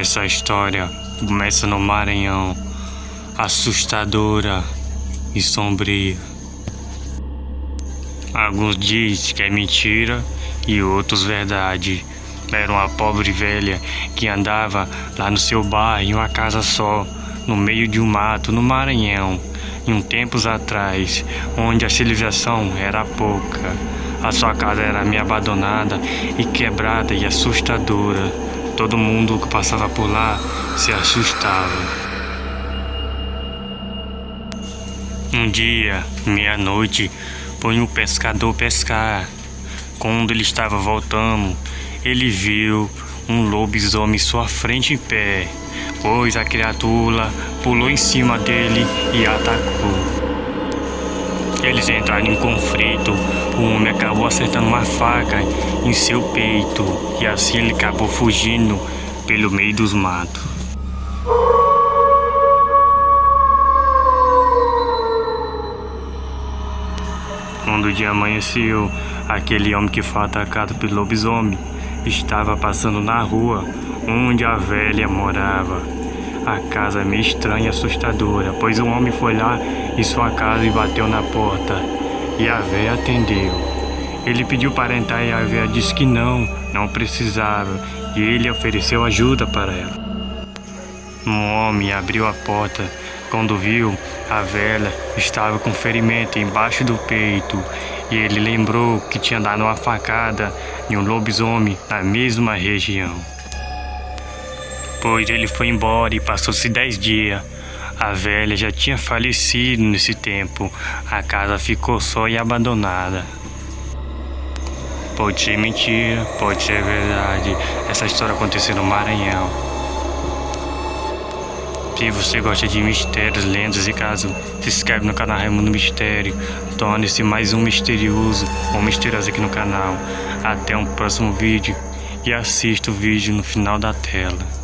Essa história começa no Maranhão, assustadora e sombria. Alguns dizem que é mentira e outros verdade. Era uma pobre velha que andava lá no seu bairro em uma casa só, no meio de um mato, no Maranhão, em tempos atrás, onde a civilização era pouca. A sua casa era meio abandonada e quebrada e assustadora. Todo mundo que passava por lá se assustava. Um dia, meia-noite, foi um pescador pescar. Quando ele estava voltando, ele viu um lobisomem sua frente em pé, pois a criatura pulou em cima dele e atacou. Eles entraram em conflito. O homem acabou acertando uma faca em seu peito e assim ele acabou fugindo pelo meio dos matos. Quando o dia amanheceu, aquele homem que foi atacado pelo lobisomem estava passando na rua onde a velha morava. A casa é meio estranha e assustadora, pois um homem foi lá em sua casa e bateu na porta, e a véia atendeu. Ele pediu para entrar e a véia disse que não, não precisava, e ele ofereceu ajuda para ela. Um homem abriu a porta, quando viu, a velha estava com ferimento embaixo do peito, e ele lembrou que tinha dado uma facada em um lobisomem na mesma região. Depois ele foi embora e passou-se dez dias. A velha já tinha falecido nesse tempo. A casa ficou só e abandonada. Pode ser mentira, pode ser verdade. Essa história aconteceu no Maranhão. Se você gosta de mistérios, lendas e casos, se inscreve no canal Raimundo Mistério. Torne-se mais um misterioso ou misterioso aqui no canal. Até um próximo vídeo e assista o vídeo no final da tela.